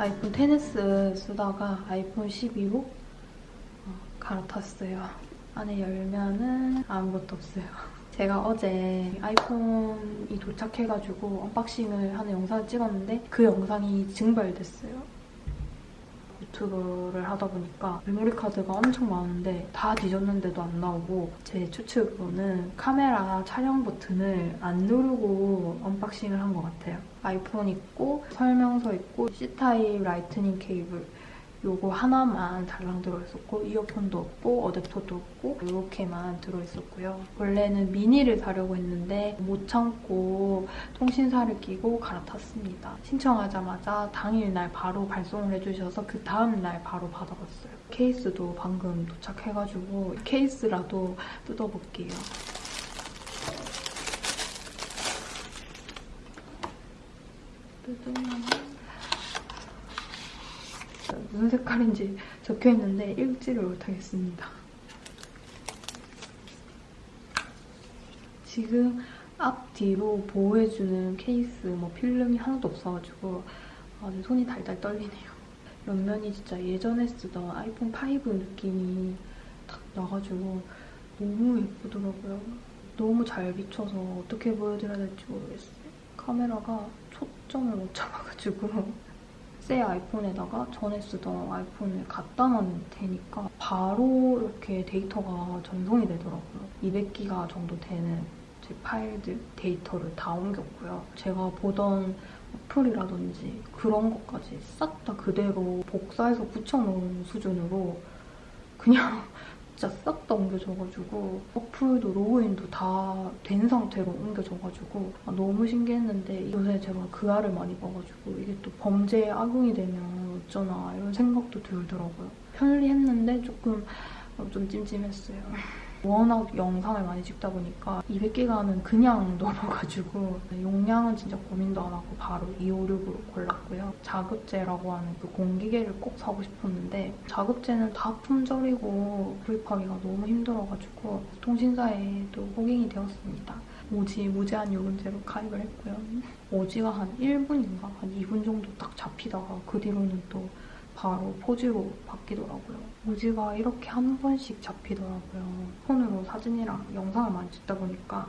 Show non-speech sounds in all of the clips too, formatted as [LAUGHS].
아이폰 10s 쓰다가 아이폰 12로 갈아탔어요. 안에 열면은 아무것도 없어요. 제가 어제 아이폰이 도착해가지고 unboxing을 하는 영상을 찍었는데 그 영상이 증발됐어요. 유튜브를 하다 보니까 메모리 카드가 엄청 많은데 다 뒤졌는데도 안 나오고 제 추측으로는 카메라 촬영 버튼을 안 누르고 unboxing을 한 것 같아요. 아이폰 있고 설명서 있고 C타입 라이트닝 케이블 요거 하나만 달랑 들어있었고 이어폰도 없고 어댑터도 없고 이렇게만 들어있었고요. 원래는 미니를 사려고 했는데 못 참고 통신사를 끼고 갈아탔습니다. 신청하자마자 당일날 바로 발송을 해주셔서 그 다음날 바로 받아봤어요. 케이스도 방금 도착해가지고 케이스라도 뜯어볼게요. 뜯으면 무슨 색깔인지 적혀있는데 읽지를 못하겠습니다. 지금 앞뒤로 보호해주는 케이스, 뭐 필름이 하나도 없어가지고 아주 손이 달달 떨리네요. 옆면이 진짜 예전에 쓰던 아이폰 5 느낌이 딱 나가지고 너무 예쁘더라고요. 너무 잘 비춰서 어떻게 보여드려야 될지 모르겠어요. 카메라가 초점을 못 잡아가지고 새 아이폰에다가 전에 쓰던 아이폰을 갖다 놔면 되니까 바로 이렇게 데이터가 전송이 되더라고요. 200기가 정도 되는 제 파일들, 데이터를 다 옮겼고요. 제가 보던 어플이라든지 그런 것까지 싹 다 그대로 복사해서 붙여놓은 수준으로 그냥 진짜 싹 다 옮겨져가지고 어플도 로그인도 다 된 상태로 옮겨져가지고 아, 너무 신기했는데 요새 제가 그 알을 많이 봐가지고 이게 또 범죄에 악용이 되면 어쩌나 이런 생각도 들더라고요. 편리했는데 조금 어, 좀 찜찜했어요. 워낙 영상을 많이 찍다 보니까 200기가는 그냥 [LAUGHS] 넘어가지고 용량은 진짜 고민도 안 하고 바로 256으로 골랐고요. 자급제라고 하는 그 공기계를 꼭 사고 싶었는데 자급제는 다 품절이고 구입하기가 너무 힘들어가지고 통신사에도 호갱이 되었습니다. 오지 무제한 요금제로 가입을 했고요. 오지가 한 1분인가 한 2분 정도 딱 잡히다가 그 뒤로는 또 바로 포즈로 바뀌더라고요. 무지가 이렇게 한 번씩 잡히더라고요. 폰으로 사진이랑 영상을 많이 찍다 보니까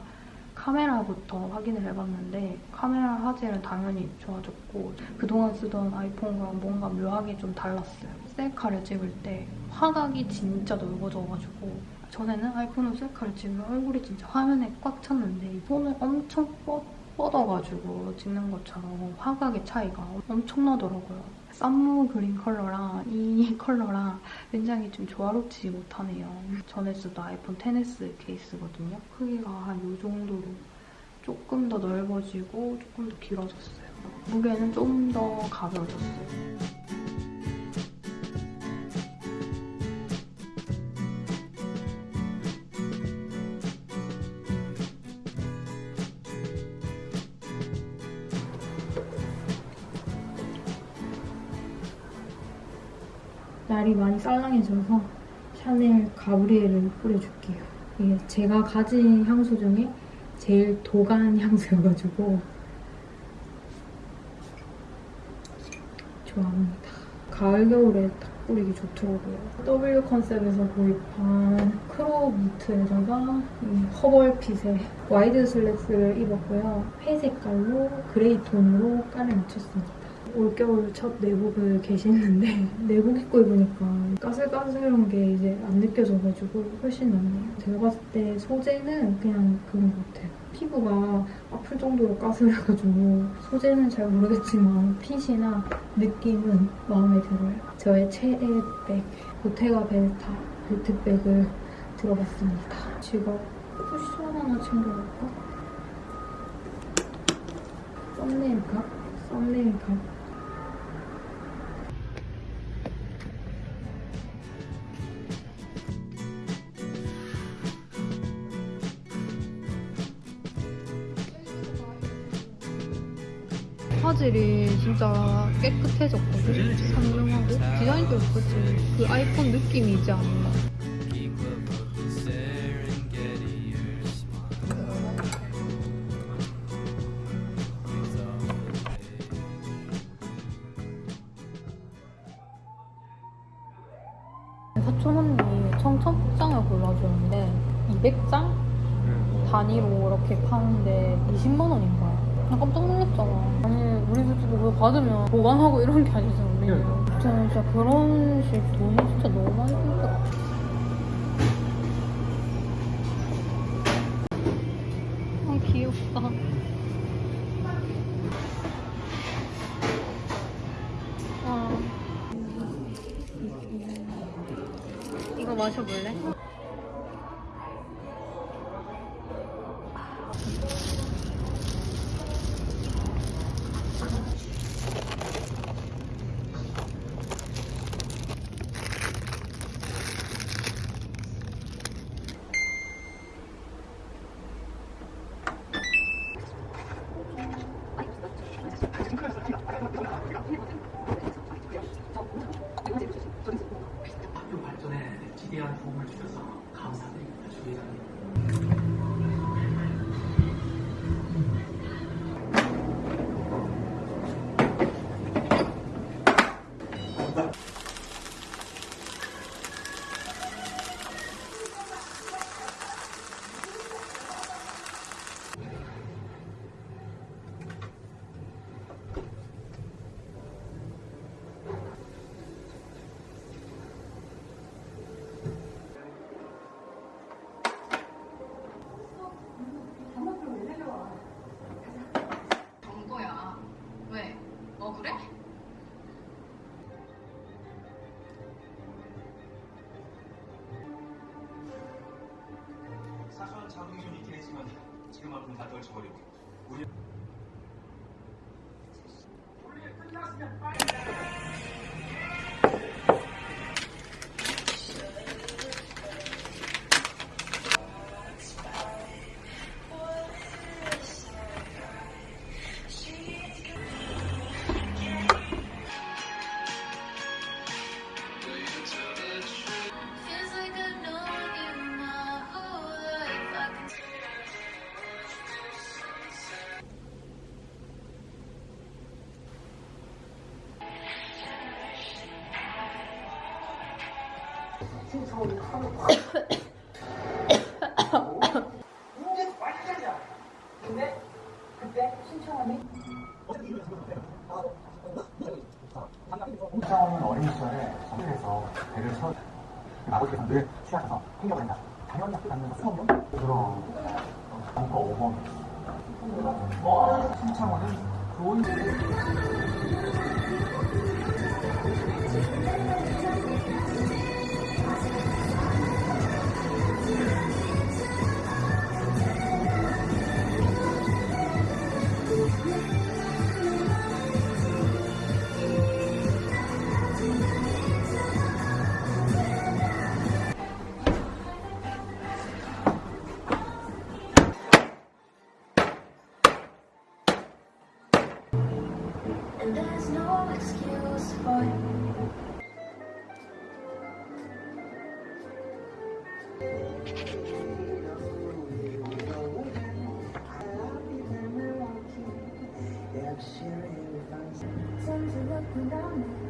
카메라부터 확인을 해봤는데 카메라 화질은 당연히 좋아졌고 그동안 쓰던 아이폰과 뭔가 묘하게 좀 달랐어요. 셀카를 찍을 때 화각이 진짜 넓어져가지고 전에는 아이폰으로 셀카를 찍으면 얼굴이 진짜 화면에 꽉 찼는데 폰을 엄청 뻗, 뻗어가지고 찍는 것처럼 화각의 차이가 엄청나더라고요. 썸무 그린 컬러랑 이 [LAUGHS] 컬러랑 굉장히 좀 조화롭지 못하네요. 전에 쓰던 아이폰 10s 케이스거든요. 크기가 한 이 정도로 조금 더 넓어지고 조금 더 길어졌어요. 무게는 좀 더 가벼워졌어요. 날이 많이 쌀랑해져서 샤넬 가브리엘을 뿌려줄게요. 이게 제가 가진 향수 중에 제일 독한 향수여가지고 좋아합니다. 가을, 겨울에 딱 뿌리기 좋더라고요. W 컨셉에서 구입한 크로우 무트에다가 허벌핏의 와이드 슬랙스를 입었고요. 회 색깔로 그레이 톤으로 깔을 맞췄습니다. 올겨울 첫 내복을 계시는데 [LAUGHS] 내복 입고 입으니까 까슬까슬한 게 이제 안 느껴져가지고 훨씬 낫네요. 제가 봤을 때 소재는 그냥 그런 것 같아요. 피부가 아플 정도로 까슬해가지고 소재는 잘 모르겠지만 핏이나 느낌은 마음에 들어요. 저의 최애 백 보테가 벨타 벨트백을 들어봤습니다. 지갑 쿠션 하나 챙겨볼까? 썸네일 값? 썸네일 값? 화질이 진짜 깨끗해졌거든. 상용하고 디자인도 예쁘지. 그 아이폰 느낌이지 않나. 받으면 보관하고 이런 게 아니잖아. 우리. 저는 진짜 결혼식 돈이 진짜 억울해? 사소한 자극이 좀 있긴 했지만 지금 앞은 다 떨쳐버리고 우리 Feels 홍차원은 어린 시절에 성에서 배를 세워 아버지가 늘 취하셔서 행격을 한다. 당연히 학교 다니는 거 수업용? 그럼 벙커 5번. 신창원은 좋은 Madami.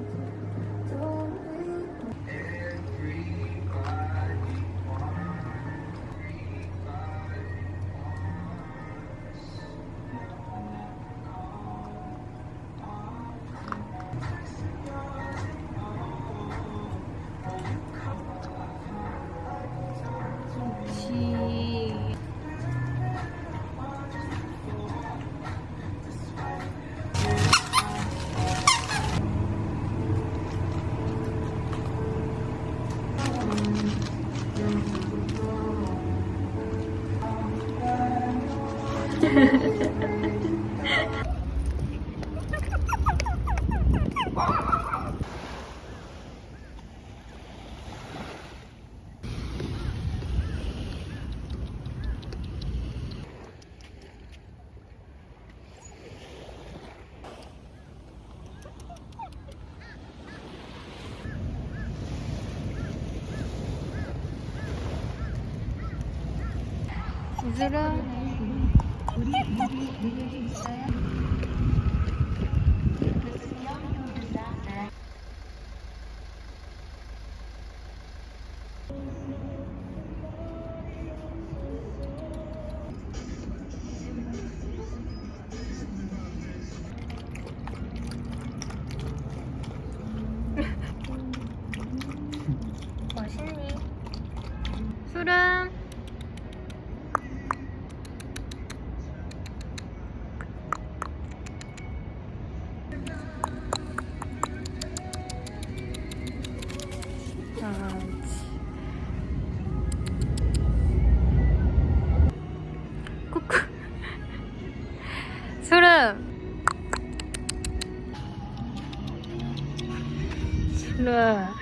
부스러 了。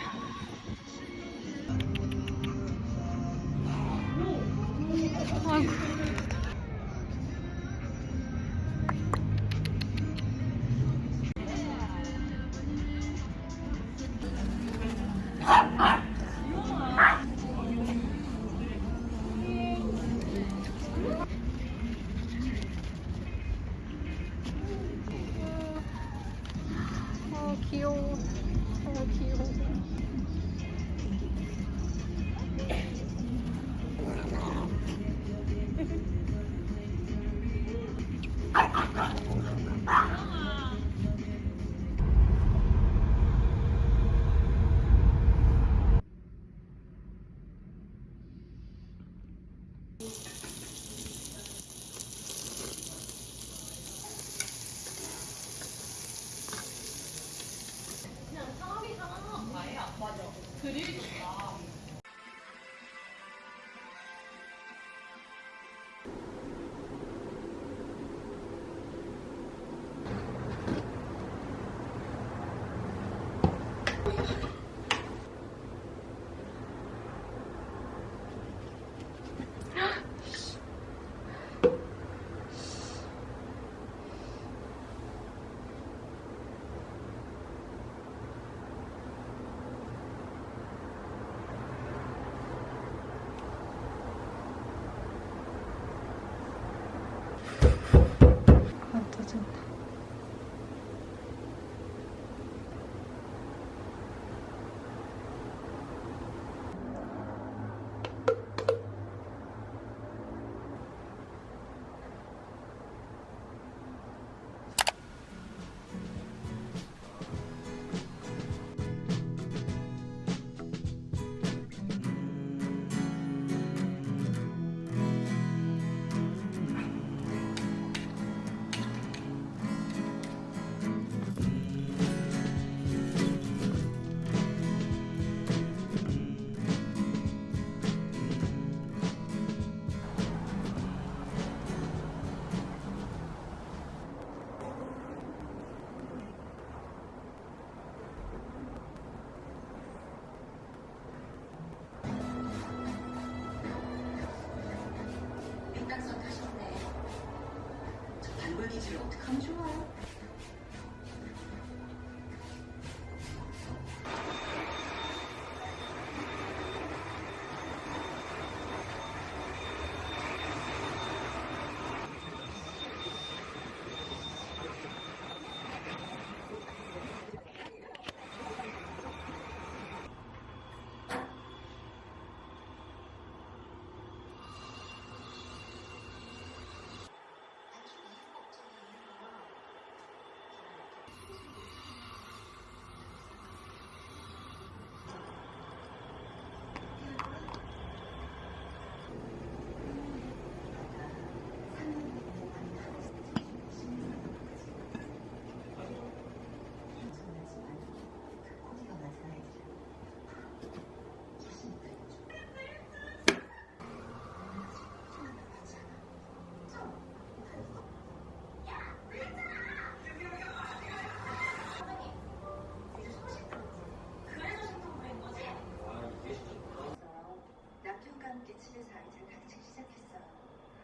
남편과 함께 집에서 아이들 가르치기 시작했어요.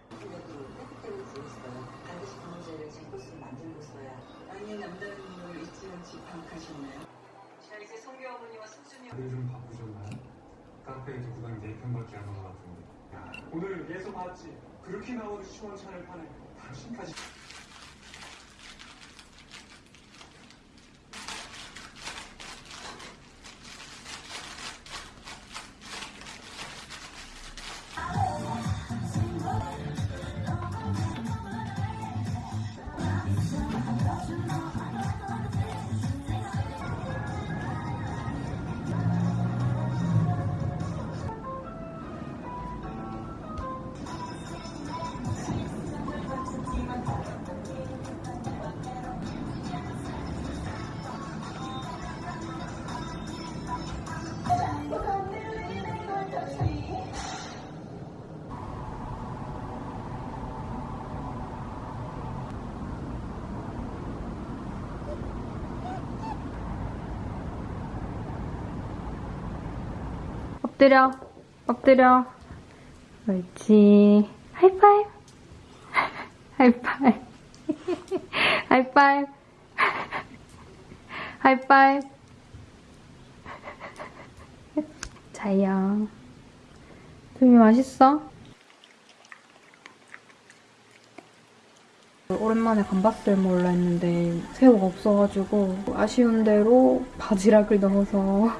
그래도 때때로 구했어요. 반드시 그 문제를 제 것으로 만들고서야 아니 남다른 잊지 않지 방학하셨나요? 자 이제 성교 어머니와 승준이 다들 좀 바쁘셨나요? 카페에 두고 다니 네편밖에 안 온것 같은데 야, 오늘 예서 봤지? 그렇게 나오는 시원찮을 판에 당신까지 엎드려. 엎드려. 옳지. 하이파이브. [LAUGHS] 하이파이브. [LAUGHS] 하이파이브. [LAUGHS] 하이파이브. 자요. 두미 맛있어? 오랜만에 감바스를 먹으려 했는데 새우가 없어가지고 아쉬운 대로 바지락을 넣어서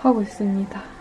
하고 있습니다.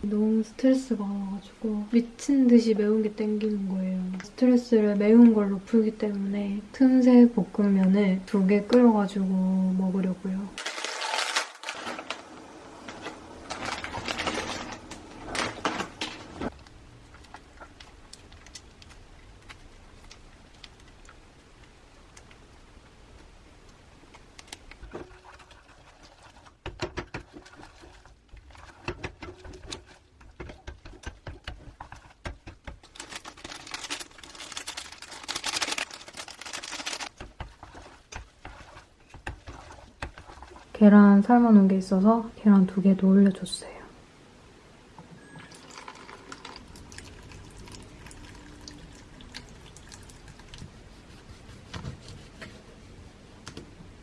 너무 스트레스가 많아가지고 미친 듯이 매운 게 땡기는 거예요. 스트레스를 매운 걸로 풀기 때문에 틈새 볶음면을 두 개 끓여가지고 먹으려고요. 계란 삶아놓은 게 있어서 계란 두 개도 올려줬어요.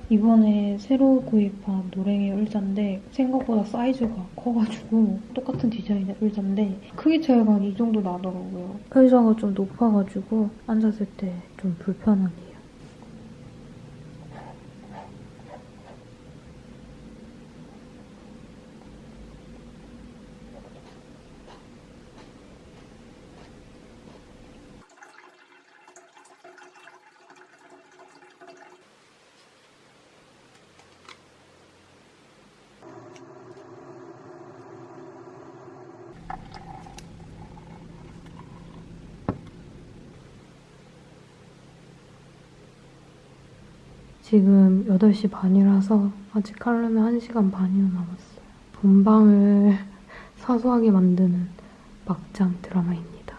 이번에 새로 구입한 노랭이 의자인데 생각보다 사이즈가 커가지고 똑같은 디자인의 의자인데 크기 차이가 한이 정도 나더라고요. 의자가 좀 높아가지고 앉았을 때 좀 불편하네요. 지금 8시 반이라서 아직 하려면 1시간 반이나 남았어요. 본방을 [LAUGHS] 사소하게 만드는 막장 드라마입니다.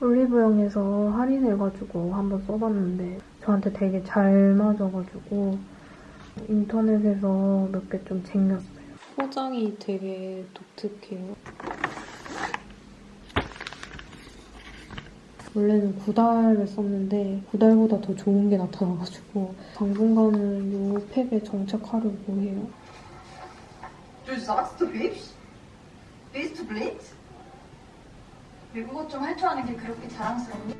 올리브영에서 할인해가지고 한번 써봤는데 저한테 되게 잘 맞아가지고 인터넷에서 몇 개 좀 쟁였어요. 포장이 되게 독특해요. 원래는 구달을 썼는데 구달보다 더 좋은 게 나타나가지고 당분간은 이 팩에 정착하려고 해요. Du sagst du hübsch? Bist du blind? 외국어 좀 할 줄 아는 게 그렇게 자랑스럽니?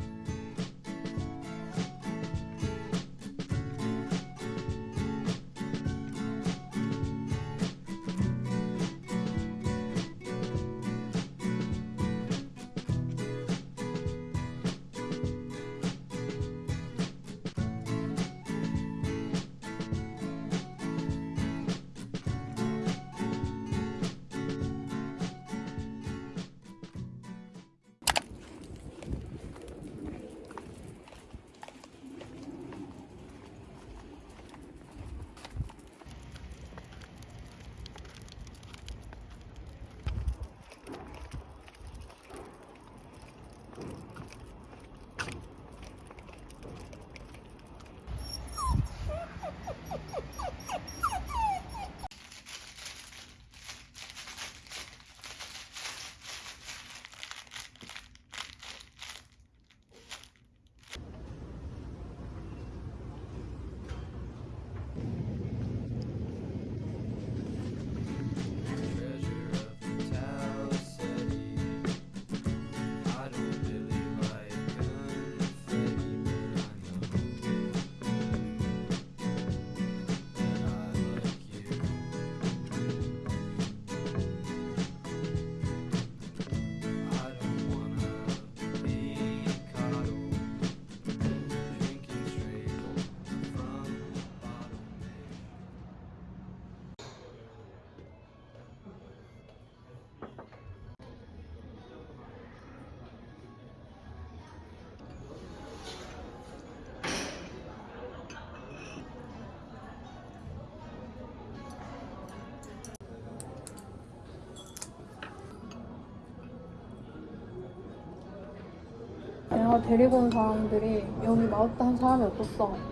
내가 데리고 온 사람들이 여기 마우트 한 사람이 없었어.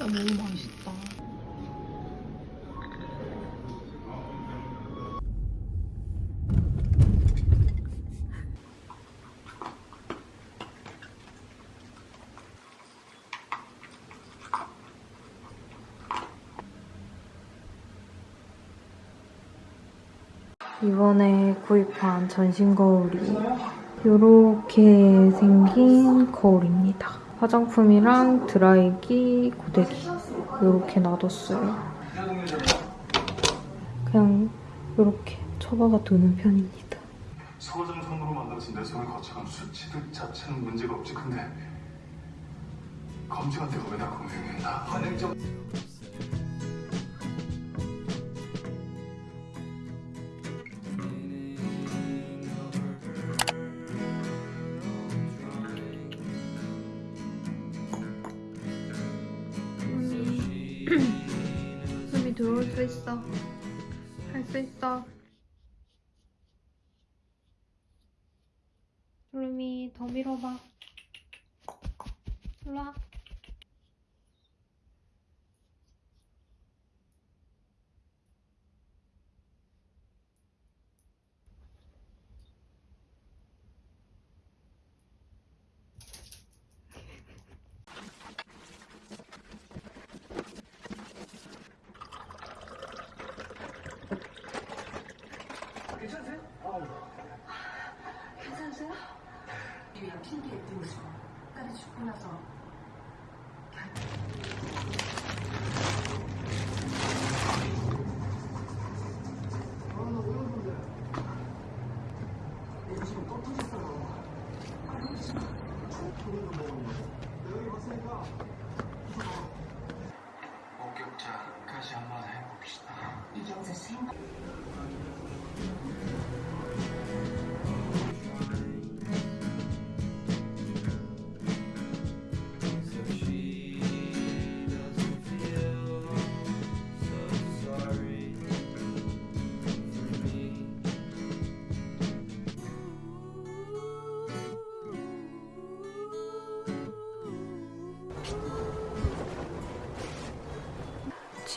소리가 너무 맛있다. 이번에 구입한 전신 거울이 이렇게 생긴 거울입니다. 화장품이랑 드라이기, 고데기 이렇게 놔뒀어요. 그냥 이렇게 처박아 두는 편입니다. 소정 손으로 만들어진 내 손을 거쳐간 수치들 자체는 문제가 없지 근데 검증한 데가 왜나 공명했나 환행적 [CLEARS THROAT] 숨이 들어올 수 있어. 할 수 있어. 루미 더 밀어봐. 일로 와. 괜찮으세요? 위에 핑계 띄우시고 끝까지 죽고 나서 목격자까지 한번 해봅시다. 이경재 생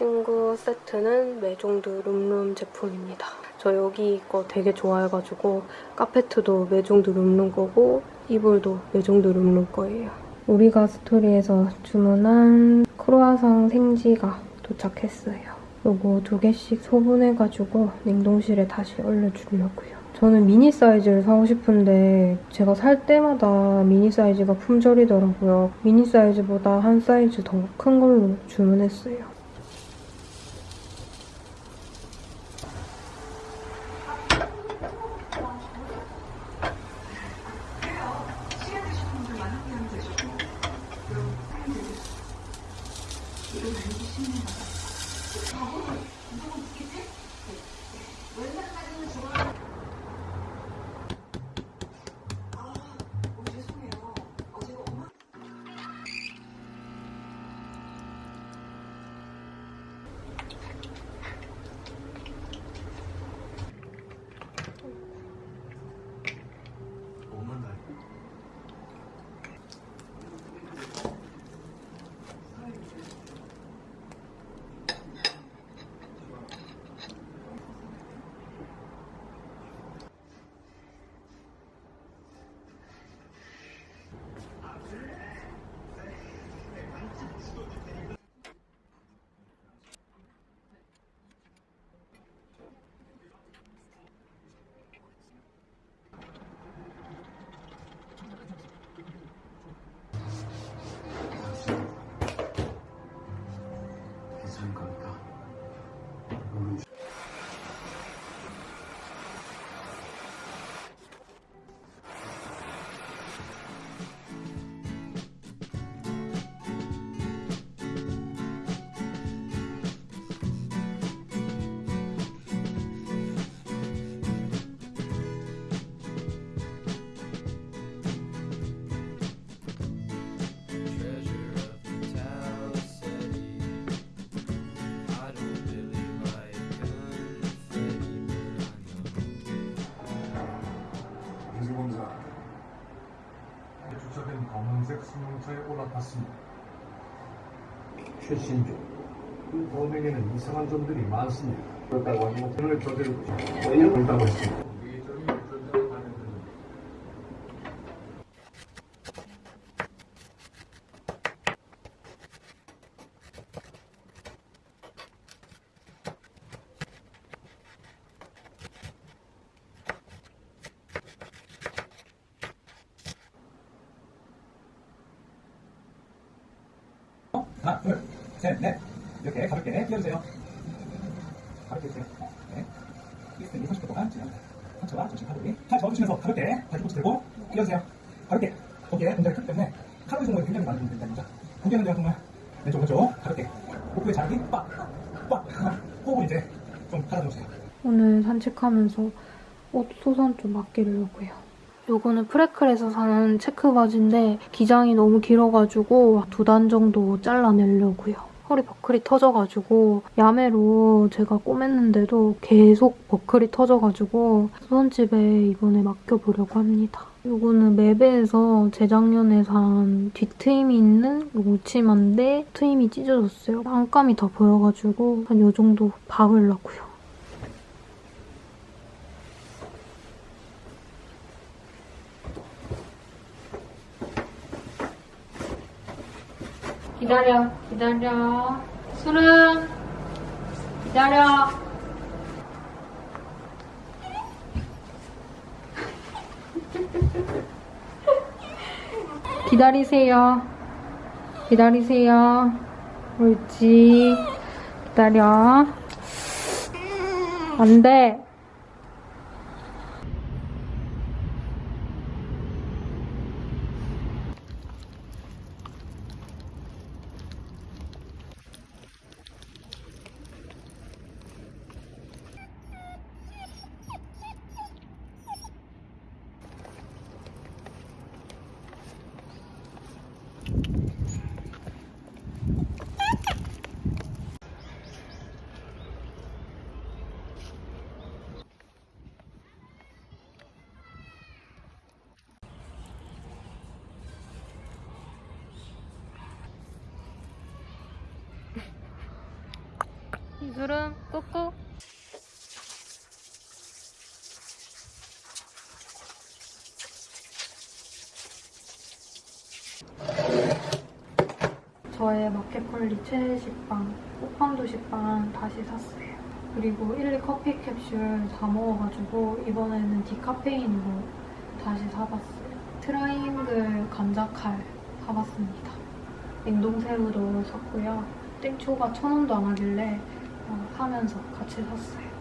침구 세트는 메종드 룸룸 제품입니다. 저 여기 거 되게 좋아해가지고 카페트도 메종드 룸룸 거고 이불도 메종드 룸룸 거예요. 우리가 스토리에서 주문한 크로아상 생지가 도착했어요. 요거 두 개씩 소분해가지고 냉동실에 다시 얼려주려고요. 저는 미니 사이즈를 사고 싶은데 제가 살 때마다 미니 사이즈가 품절이더라고요. 미니 사이즈보다 한 사이즈 더 큰 걸로 주문했어요. 주차된 검은색 승용차에 올라탔습니다. 최신조. 그 범행에는 이상한 점들이 많습니다. 그렇다고 하면 오늘 저들을 걸다고 네, 했습니다. 산책하면서 옷 소선 좀 아끼려고요. 요거는 프레클에서 사는 체크 바지인데 기장이 너무 길어가지고 두 단 정도 잘라내려고요. 허리 버클이 터져가지고 야매로 제가 꼬맸는데도 계속 버클이 터져가지고 수선집에 이번에 맡겨보려고 합니다. 요거는 맵에서 재작년에 산 뒤트임이 있는 치마인데 트임이 찢어졌어요. 안감이 다 보여가지고 한 요 정도 박으려고요. 기다려, 기다려. 술은 기다려. [LAUGHS] 기다리세요. 기다리세요. 옳지. 기다려. 안 돼. 이술은 꾹꾹. 저의 마켓컬리 최애 식빵, 꽃빵도 식빵 다시 샀어요. 그리고 1, 2 커피 캡슐 다 먹어가지고 이번에는 디카페인으로 다시 사봤어요. 트라이앵글 감자칼 사봤습니다. 냉동새우도 샀고요. 땡초가 천 원도 안 하길래 어, 사면서 같이 샀어요.